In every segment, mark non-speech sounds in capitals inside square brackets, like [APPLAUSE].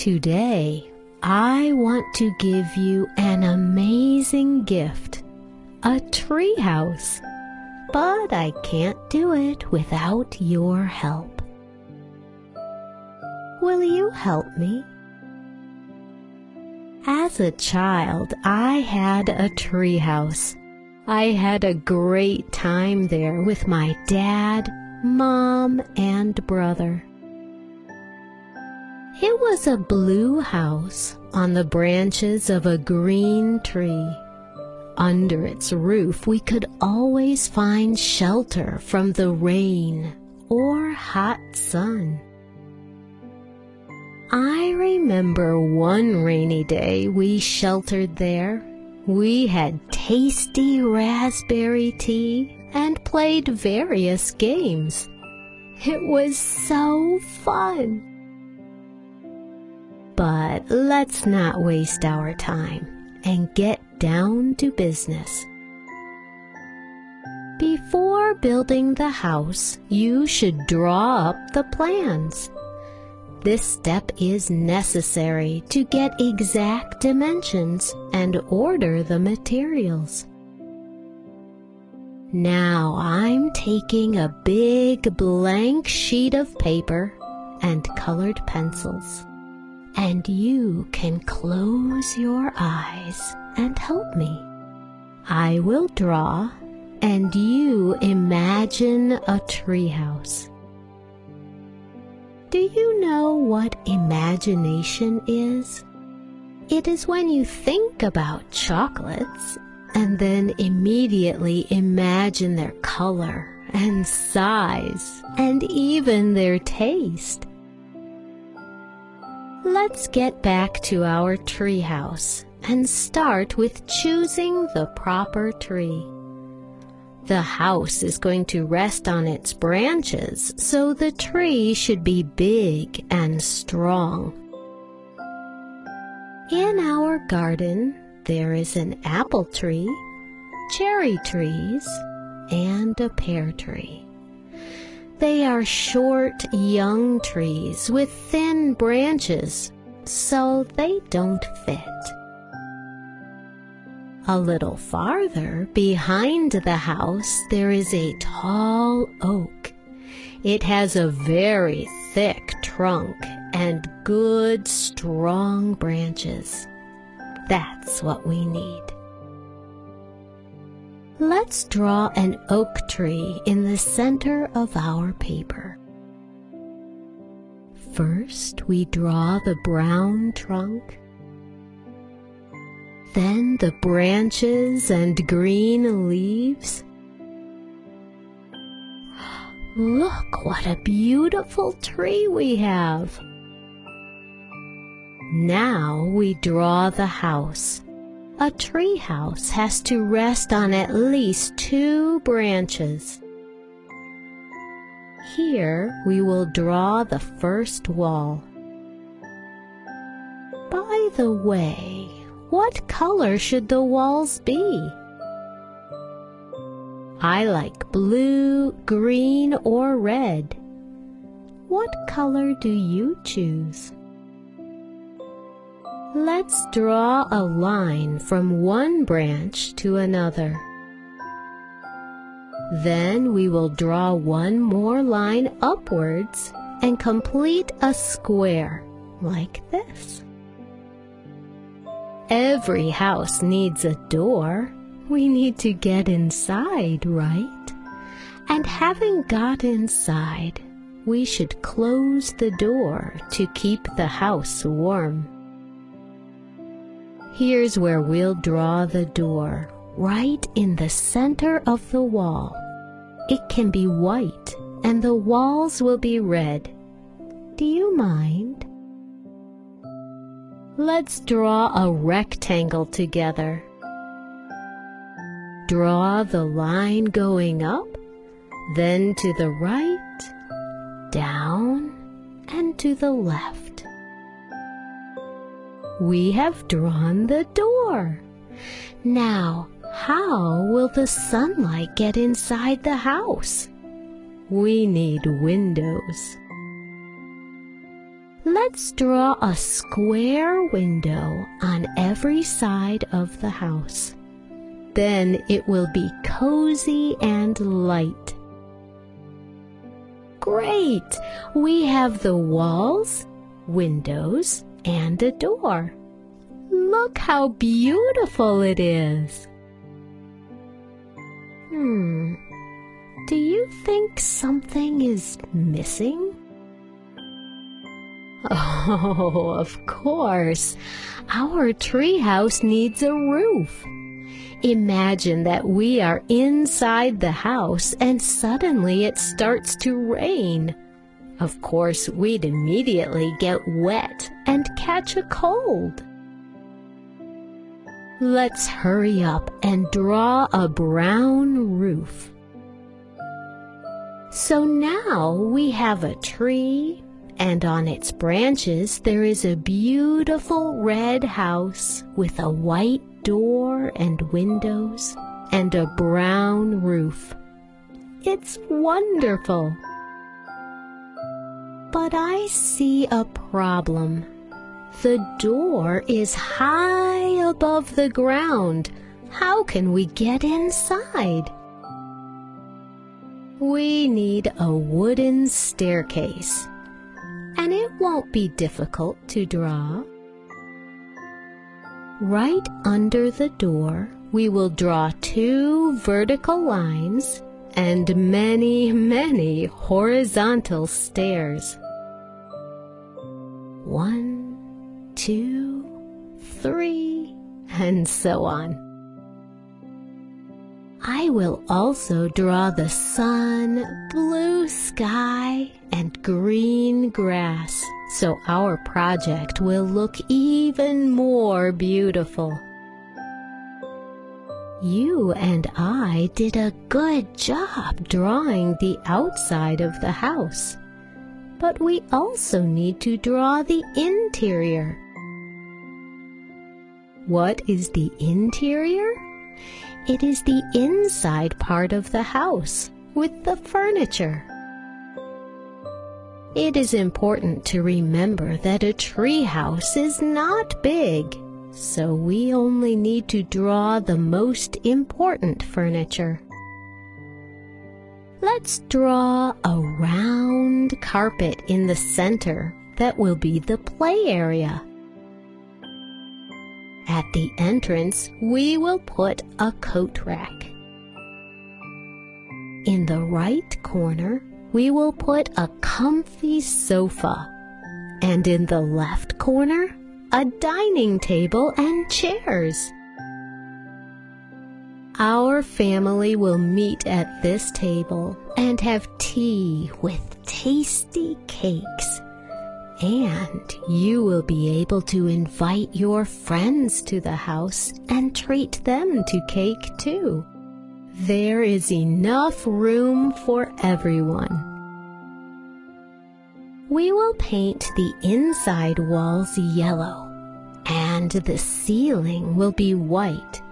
Today, I want to give you an amazing gift, a treehouse. But I can't do it without your help. Will you help me? As a child, I had a treehouse. I had a great time there with my dad, mom, and brother. It was a blue house on the branches of a green tree. Under its roof, we could always find shelter from the rain or hot sun. I remember one rainy day we sheltered there. We had tasty raspberry tea and played various games. It was so fun. But let's not waste our time and get down to business. Before building the house, you should draw up the plans. This step is necessary to get exact dimensions and order the materials. Now I'm taking a big blank sheet of paper and colored pencils and you can close your eyes and help me. I will draw and you imagine a treehouse. Do you know what imagination is? It is when you think about chocolates and then immediately imagine their color and size and even their taste. Let's get back to our treehouse and start with choosing the proper tree. The house is going to rest on its branches, so the tree should be big and strong. In our garden, there is an apple tree, cherry trees, and a pear tree. They are short, young trees with thin branches, so they don't fit. A little farther behind the house there is a tall oak. It has a very thick trunk and good strong branches. That's what we need. Let's draw an oak tree in the center of our paper. First, we draw the brown trunk, then the branches and green leaves. Look what a beautiful tree we have! Now we draw the house. A tree house has to rest on at least two branches. Here we will draw the first wall. By the way, what color should the walls be? I like blue, green, or red. What color do you choose? Let's draw a line from one branch to another. Then we will draw one more line upwards and complete a square like this. Every house needs a door. We need to get inside, right? And having got inside, we should close the door to keep the house warm. Here's where we'll draw the door, right in the center of the wall. It can be white and the walls will be red. Do you mind? Let's draw a rectangle together. Draw the line going up, then to the right, down, and to the left we have drawn the door. Now, how will the sunlight get inside the house? We need windows. Let's draw a square window on every side of the house. Then it will be cozy and light. Great! We have the walls, windows, and a door. Look how beautiful it is. Hmm. Do you think something is missing? [LAUGHS] Oh, of course. Our treehouse needs a roof. Imagine that we are inside the house and suddenly it starts to rain. Of course, we'd immediately get wet and catch a cold. Let's hurry up and draw a brown roof. So now we have a tree, and on its branches there is a beautiful red house with a white door and windows and a brown roof. It's wonderful. But I see a problem. The door is high above the ground. How can we get inside? We need a wooden staircase, and it won't be difficult to draw. Right under the door, we will draw two vertical lines and many, many horizontal stairs. One, two, three, and so on. I will also draw the sun, blue sky, and green grass, so our project will look even more beautiful. You and I did a good job drawing the outside of the house, but we also need to draw the interior. What is the interior? It is the inside part of the house with the furniture. It is important to remember that a tree house is not big so we only need to draw the most important furniture. Let's draw a round carpet in the center that will be the play area. At the entrance, we will put a coat rack. In the right corner, we will put a comfy sofa. And in the left corner, a dining table and chairs. Our family will meet at this table and have tea with tasty cakes. And you will be able to invite your friends to the house and treat them to cake too. There is enough room for everyone. We will paint the inside walls yellow and the ceiling will be white.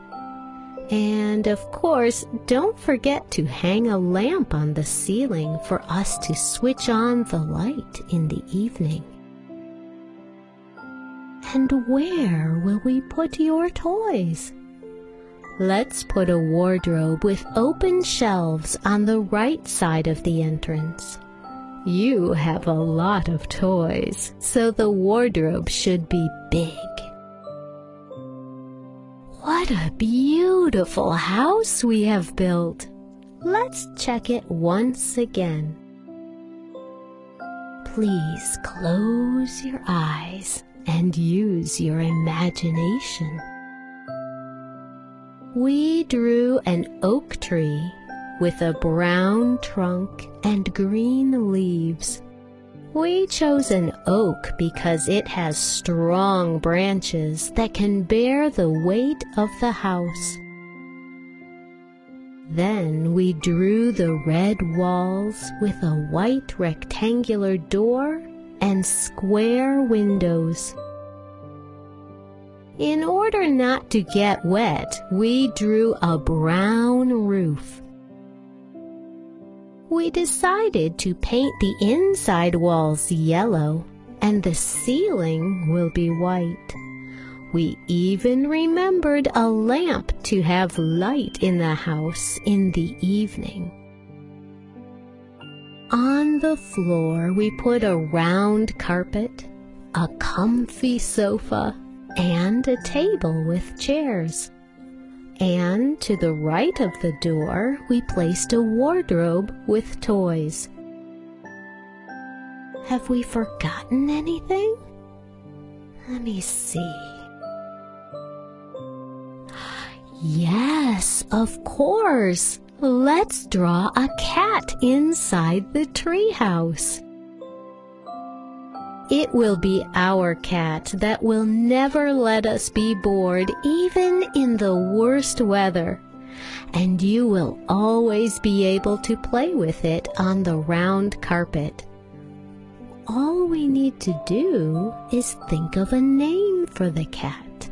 And of course, don't forget to hang a lamp on the ceiling for us to switch on the light in the evening. And where will we put your toys? Let's put a wardrobe with open shelves on the right side of the entrance. You have a lot of toys, so the wardrobe should be big. What a beautiful house we have built! Let's check it once again. Please close your eyes and use your imagination. We drew an oak tree with a brown trunk and green leaves. We chose an oak because it has strong branches that can bear the weight of the house. Then we drew the red walls with a white rectangular door and square windows. In order not to get wet, we drew a brown roof we decided to paint the inside walls yellow and the ceiling will be white. We even remembered a lamp to have light in the house in the evening. On the floor we put a round carpet, a comfy sofa, and a table with chairs. And to the right of the door we placed a wardrobe with toys. Have we forgotten anything? Let me see. Yes, of course. Let's draw a cat inside the treehouse. It will be our cat that will never let us be bored even in the worst weather. And you will always be able to play with it on the round carpet. All we need to do is think of a name for the cat.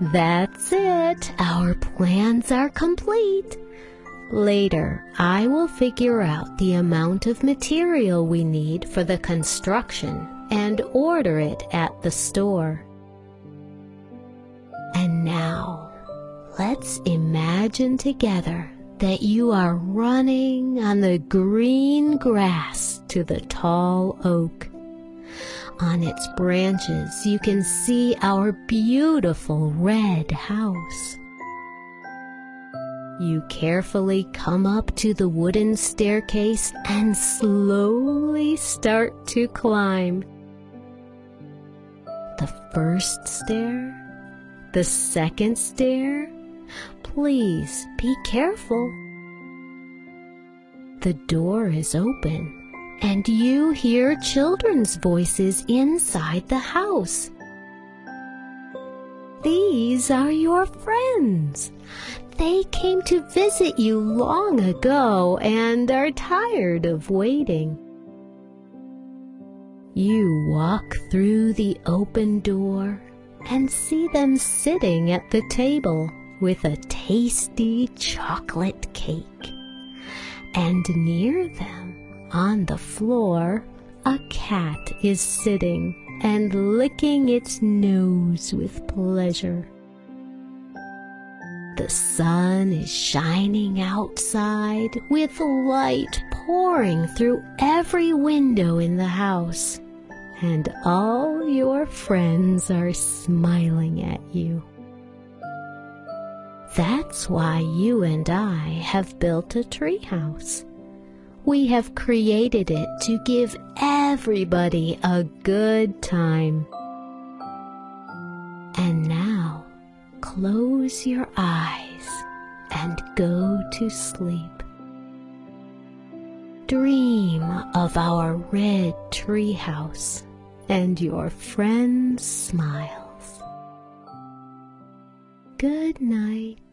That's it. Our plans are complete. Later, I will figure out the amount of material we need for the construction and order it at the store. And now, let's imagine together that you are running on the green grass to the tall oak. On its branches, you can see our beautiful red house. You carefully come up to the wooden staircase and slowly start to climb. The first stair, the second stair. Please be careful. The door is open and you hear children's voices inside the house. These are your friends. They came to visit you long ago and are tired of waiting. You walk through the open door and see them sitting at the table with a tasty chocolate cake. And near them on the floor, a cat is sitting and licking its nose with pleasure. The sun is shining outside with light pouring through every window in the house, and all your friends are smiling at you. That's why you and I have built a treehouse we have created it to give everybody a good time. And now, close your eyes and go to sleep. Dream of our red treehouse and your friend's smiles. Good night.